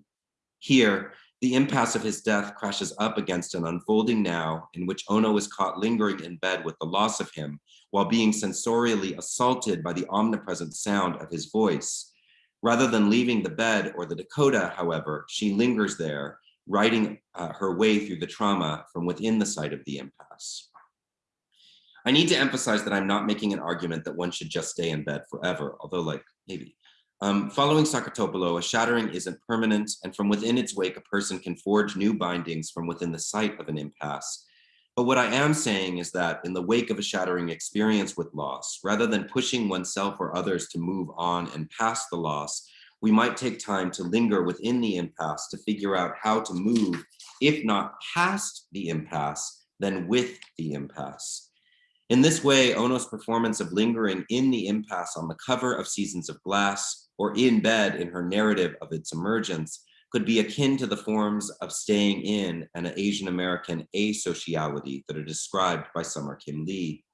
Here, the impasse of his death crashes up against an unfolding now in which Ono is caught lingering in bed with the loss of him while being sensorially assaulted by the omnipresent sound of his voice. Rather than leaving the bed or the Dakota, however, she lingers there, writing uh, her way through the trauma from within the site of the impasse. I need to emphasize that I'm not making an argument that one should just stay in bed forever, although like maybe. Um, following Saketopoulou, a shattering isn't permanent, and from within its wake, a person can forge new bindings from within the site of an impasse. But what I am saying is that in the wake of a shattering experience with loss, rather than pushing oneself or others to move on and past the loss, we might take time to linger within the impasse to figure out how to move, if not past the impasse, then with the impasse. In this way, Ono's performance of lingering in the impasse on the cover of Seasons of Glass or in bed in her narrative of its emergence could be akin to the forms of staying in and an Asian American asociality that are described by Summer Kim Lee.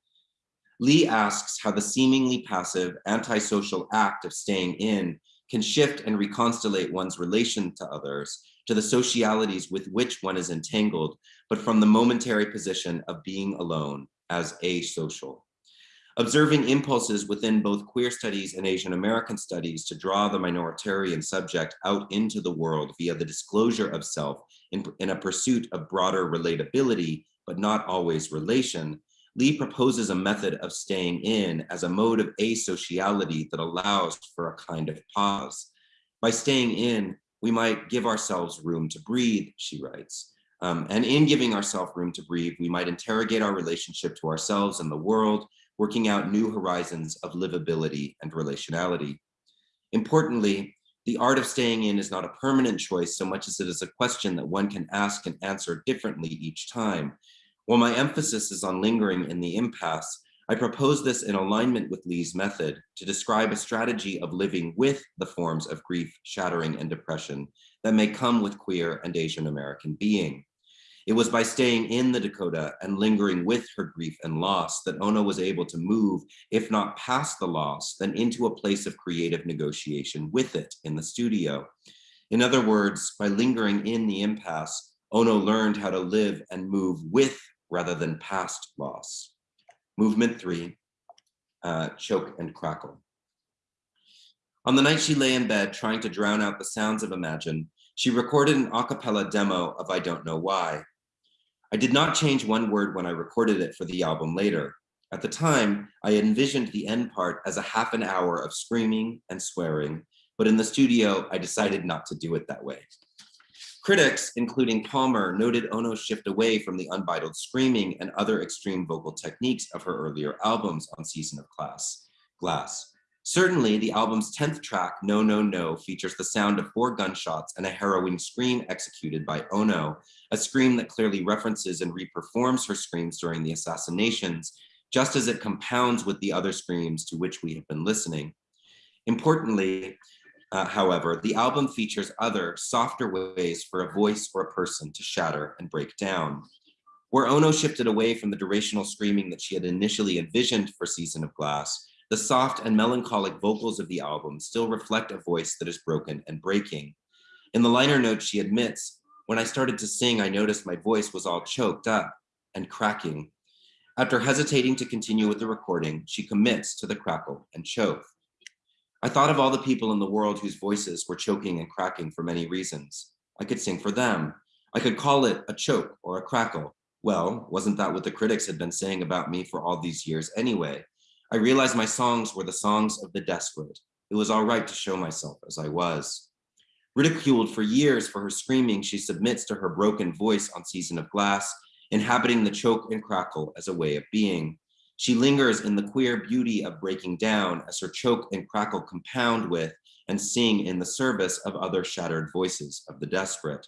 Lee asks how the seemingly passive antisocial act of staying in can shift and reconstellate one's relation to others to the socialities with which one is entangled, but from the momentary position of being alone as asocial. Observing impulses within both queer studies and Asian American studies to draw the minoritarian subject out into the world via the disclosure of self in, in a pursuit of broader relatability, but not always relation, Lee proposes a method of staying in as a mode of asociality that allows for a kind of pause. By staying in, we might give ourselves room to breathe, she writes. Um, and in giving ourselves room to breathe, we might interrogate our relationship to ourselves and the world, working out new horizons of livability and relationality. Importantly, the art of staying in is not a permanent choice so much as it is a question that one can ask and answer differently each time. While my emphasis is on lingering in the impasse, I propose this in alignment with Lee's method to describe a strategy of living with the forms of grief, shattering, and depression that may come with queer and Asian American being. It was by staying in the Dakota and lingering with her grief and loss that Ono was able to move, if not past the loss, then into a place of creative negotiation with it in the studio. In other words, by lingering in the impasse, Ono learned how to live and move with rather than past loss. Movement three, uh, choke and crackle. On the night she lay in bed trying to drown out the sounds of Imagine, she recorded an a cappella demo of I Don't Know Why, I did not change one word when I recorded it for the album later. At the time, I envisioned the end part as a half an hour of screaming and swearing, but in the studio, I decided not to do it that way. Critics, including Palmer, noted Ono's shift away from the unbridled screaming and other extreme vocal techniques of her earlier albums on Season of Class, Glass. Certainly, the album's 10th track, No, No, No, features the sound of four gunshots and a harrowing scream executed by Ono, a scream that clearly references and reperforms her screams during the assassinations, just as it compounds with the other screams to which we have been listening. Importantly, uh, however, the album features other, softer ways for a voice or a person to shatter and break down. Where Ono shifted away from the durational screaming that she had initially envisioned for Season of Glass, the soft and melancholic vocals of the album still reflect a voice that is broken and breaking. In the liner notes, she admits, when I started to sing, I noticed my voice was all choked up and cracking. After hesitating to continue with the recording, she commits to the crackle and choke. I thought of all the people in the world whose voices were choking and cracking for many reasons. I could sing for them. I could call it a choke or a crackle. Well, wasn't that what the critics had been saying about me for all these years anyway? I realized my songs were the songs of the desperate. It was all right to show myself as I was. Ridiculed for years for her screaming, she submits to her broken voice on Season of Glass, inhabiting the choke and crackle as a way of being. She lingers in the queer beauty of breaking down as her choke and crackle compound with and sing in the service of other shattered voices of the desperate.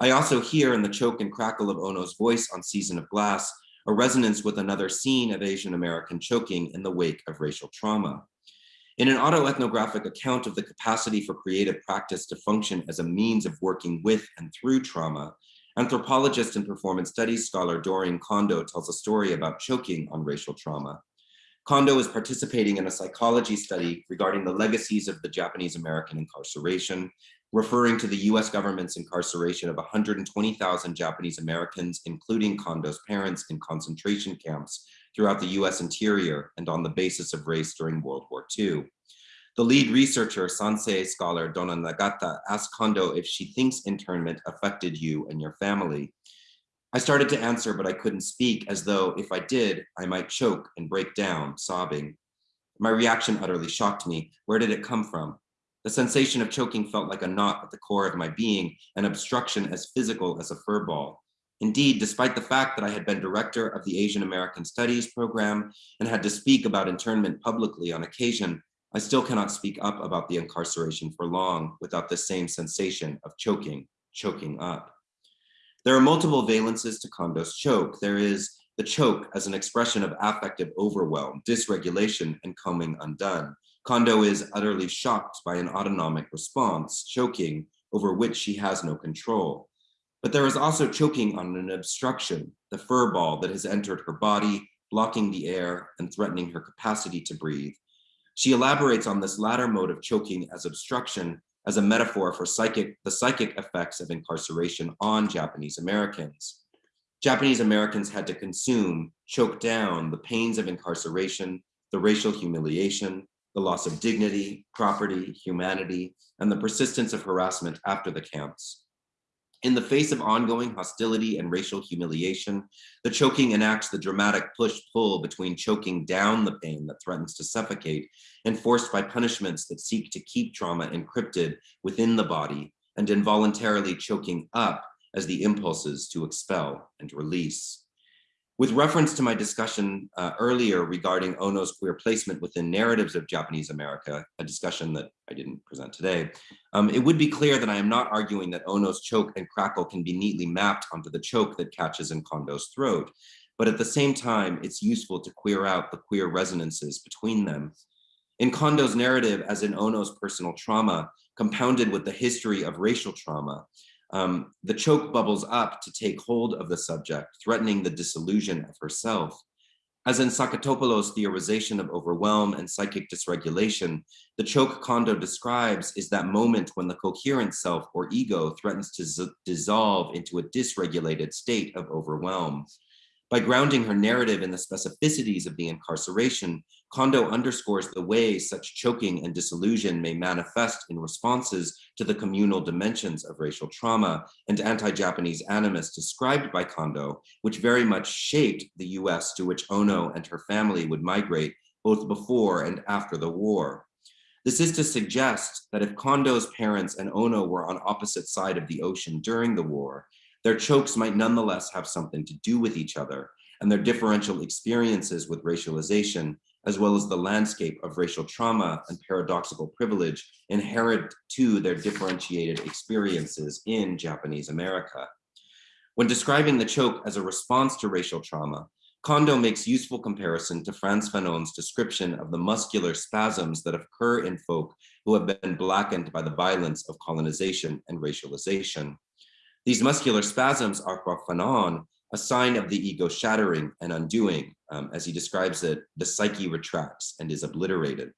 I also hear in the choke and crackle of Ono's voice on Season of Glass, a resonance with another scene of Asian American choking in the wake of racial trauma. In an autoethnographic account of the capacity for creative practice to function as a means of working with and through trauma, anthropologist and performance studies scholar Dorinne Kondo tells a story about choking on racial trauma. Kondo is participating in a psychology study regarding the legacies of the Japanese American incarceration, referring to the US government's incarceration of 120,000 Japanese Americans, including Kondo's parents in concentration camps throughout the US interior and on the basis of race during World War II. The lead researcher, Sansei scholar Donna Nagata, asked Kondo if she thinks internment affected you and your family. I started to answer, but I couldn't speak as though if I did, I might choke and break down, sobbing. My reaction utterly shocked me. Where did it come from? The sensation of choking felt like a knot at the core of my being, an obstruction as physical as a fur ball. Indeed, despite the fact that I had been director of the Asian American Studies program and had to speak about internment publicly on occasion, I still cannot speak up about the incarceration for long without the same sensation of choking, choking up. There are multiple valences to Kondo's choke. There is the choke as an expression of affective overwhelm, dysregulation, and coming undone. Kondo is utterly shocked by an autonomic response, choking, over which she has no control. But there is also choking on an obstruction, the fur ball that has entered her body, blocking the air and threatening her capacity to breathe. She elaborates on this latter mode of choking as obstruction as a metaphor for psychic, the psychic effects of incarceration on Japanese Americans. Japanese Americans had to consume, choke down the pains of incarceration, the racial humiliation, the loss of dignity, property, humanity, and the persistence of harassment after the camps. In the face of ongoing hostility and racial humiliation, the choking enacts the dramatic push-pull between choking down the pain that threatens to suffocate, enforced by punishments that seek to keep trauma encrypted within the body, and involuntarily choking up as the impulses to expel and release. With reference to my discussion uh, earlier regarding Ono's queer placement within narratives of Japanese America, a discussion that I didn't present today, um, it would be clear that I am not arguing that Ono's choke and crackle can be neatly mapped onto the choke that catches in Kondo's throat. But at the same time, it's useful to queer out the queer resonances between them. In Kondo's narrative, as in Ono's personal trauma, compounded with the history of racial trauma, um, the choke bubbles up to take hold of the subject, threatening the disillusion of herself. As in Saketopoulou's theorization of overwhelm and psychic dysregulation, the choke Kondo describes is that moment when the coherent self or ego threatens to dissolve into a dysregulated state of overwhelm. By grounding her narrative in the specificities of the incarceration, Kondo underscores the way such choking and disillusion may manifest in responses to the communal dimensions of racial trauma and anti-Japanese animus described by Kondo, which very much shaped the US to which Ono and her family would migrate both before and after the war. This is to suggest that if Kondo's parents and Ono were on opposite side of the ocean during the war, their chokes might nonetheless have something to do with each other and their differential experiences with racialization, as well as the landscape of racial trauma and paradoxical privilege inherent to their differentiated experiences in Japanese America. When describing the choke as a response to racial trauma, Kondo makes useful comparison to Frantz Fanon's description of the muscular spasms that occur in folk who have been blackened by the violence of colonization and racialization. These muscular spasms are for Fanon a sign of the ego shattering and undoing. Um, as he describes it, the psyche retracts and is obliterated.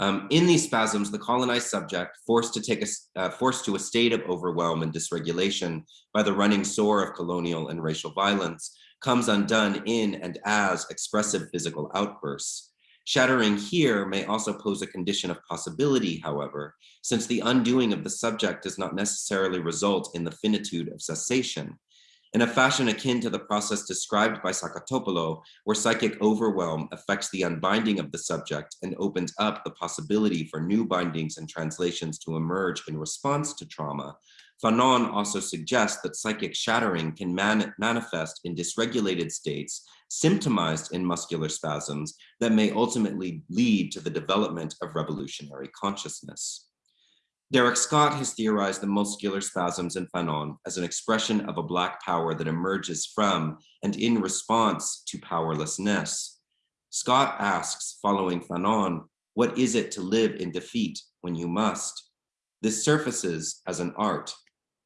Um, in these spasms, the colonized subject, forced to take a, uh, forced to a state of overwhelm and dysregulation by the running sore of colonial and racial violence, comes undone in and as expressive physical outbursts. Shattering here may also pose a condition of possibility, however, since the undoing of the subject does not necessarily result in the finitude of cessation. in a fashion akin to the process described by Saketopoulou, where psychic overwhelm affects the unbinding of the subject and opens up the possibility for new bindings and translations to emerge in response to trauma, Fanon also suggests that psychic shattering can man manifest in dysregulated states, symptomized in muscular spasms that may ultimately lead to the development of revolutionary consciousness. Darieck Scott has theorized the muscular spasms in Fanon as an expression of a black power that emerges from and in response to powerlessness. Scott asks, following Fanon, what is it to live in defeat when you must? This surfaces as an art,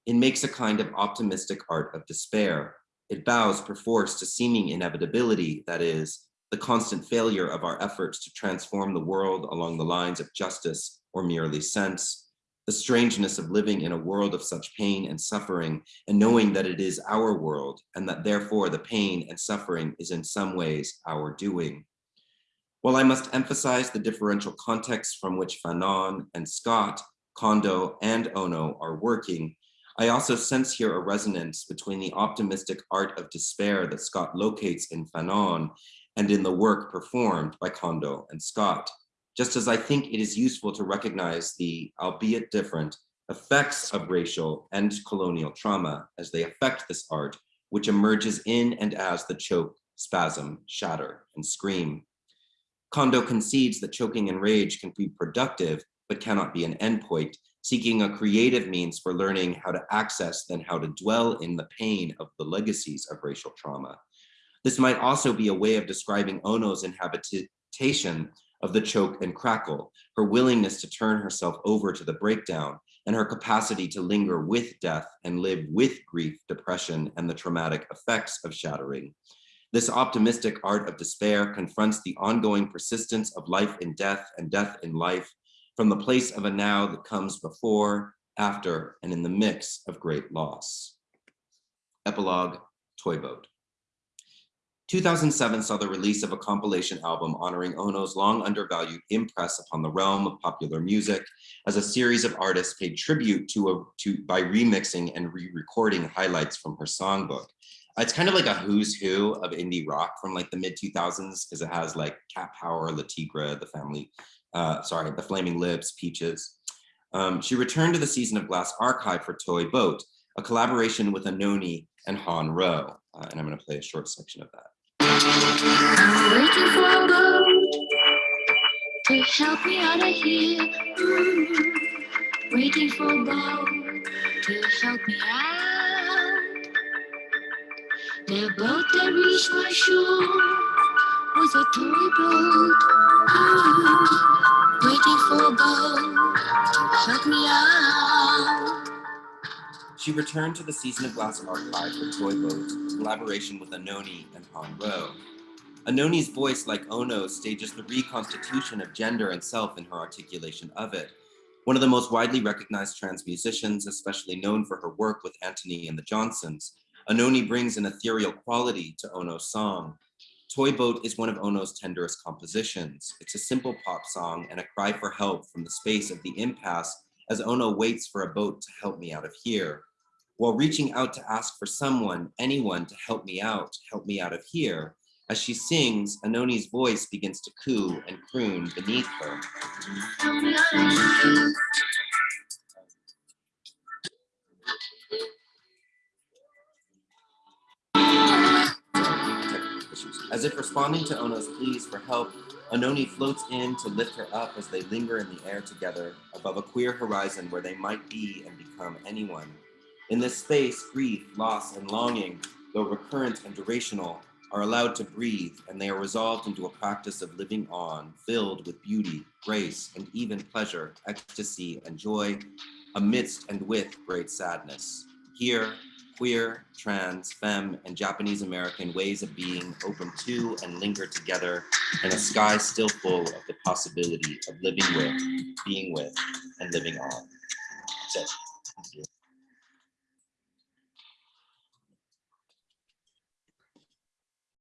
it makes a kind of optimistic art of despair. It bows perforce to seeming inevitability, that is, the constant failure of our efforts to transform the world along the lines of justice or merely sense, the strangeness of living in a world of such pain and suffering and knowing that it is our world and that therefore the pain and suffering is in some ways our doing. While I must emphasize the differential context from which Fanon and Scott, Kondo and Ono are working, I also sense here a resonance between the optimistic art of despair that Scott locates in Fanon and in the work performed by Kondo and Scott, just as I think it is useful to recognize the, albeit different, effects of racial and colonial trauma as they affect this art, which emerges in and as the choke, spasm, shatter, and scream. Kondo concedes that choking and rage can be productive, but cannot be an endpoint, seeking a creative means for learning how to access then how to dwell in the pain of the legacies of racial trauma. This might also be a way of describing Ono's inhabitation of the choke and crackle, her willingness to turn herself over to the breakdown, and her capacity to linger with death and live with grief, depression, and the traumatic effects of shattering. This optimistic art of despair confronts the ongoing persistence of life in death and death in life, from the place of a now that comes before, after, and in the mix of great loss. Epilogue, Toy Boat. 2007 saw the release of a compilation album honoring Ono's long undervalued impress upon the realm of popular music as a series of artists paid tribute to, a, to by remixing and re-recording highlights from her songbook. It's kind of like a who's who of indie rock from like the mid 2000s because it has like Cat Power, Le Tigre, The Family uh, sorry, The Flaming Lips, Peaches. Um, she returned to the Season of Glass archive for Toy Boat, a collaboration with Anohni and Hahn Rowe. Uh, and I'm gonna play a short section of that. To help me out of here. Mm-hmm. Waiting for a boat to help me out. The boat that reached my shore was a toy boat. She returned to the Season of Glass archive for Toy Boat, collaboration with Anohni and Hahn Rowe. Anohni's voice, like Ono's, stages the reconstitution of gender and self in her articulation of it. One of the most widely recognized trans musicians, especially known for her work with Antony and the Johnsons, Anohni brings an ethereal quality to Ono's song, Toy Boat is one of Ono's tenderest compositions. It's a simple pop song and a cry for help from the space of the impasse as Ono waits for a boat to help me out of here. While reaching out to ask for someone, anyone to help me out, help me out of here, as she sings, Anohni's voice begins to coo and croon beneath her. As if responding to Ono's pleas for help, Anohni floats in to lift her up as they linger in the air together above a queer horizon where they might be and become anyone. In this space, grief, loss, and longing, though recurrent and durational, are allowed to breathe and they are resolved into a practice of living on, filled with beauty, grace, and even pleasure, ecstasy, and joy, amidst and with great sadness. Here, queer, trans, femme, and Japanese American ways of being open to and linger together in a sky still full of the possibility of living with, being with, and living on. That's it.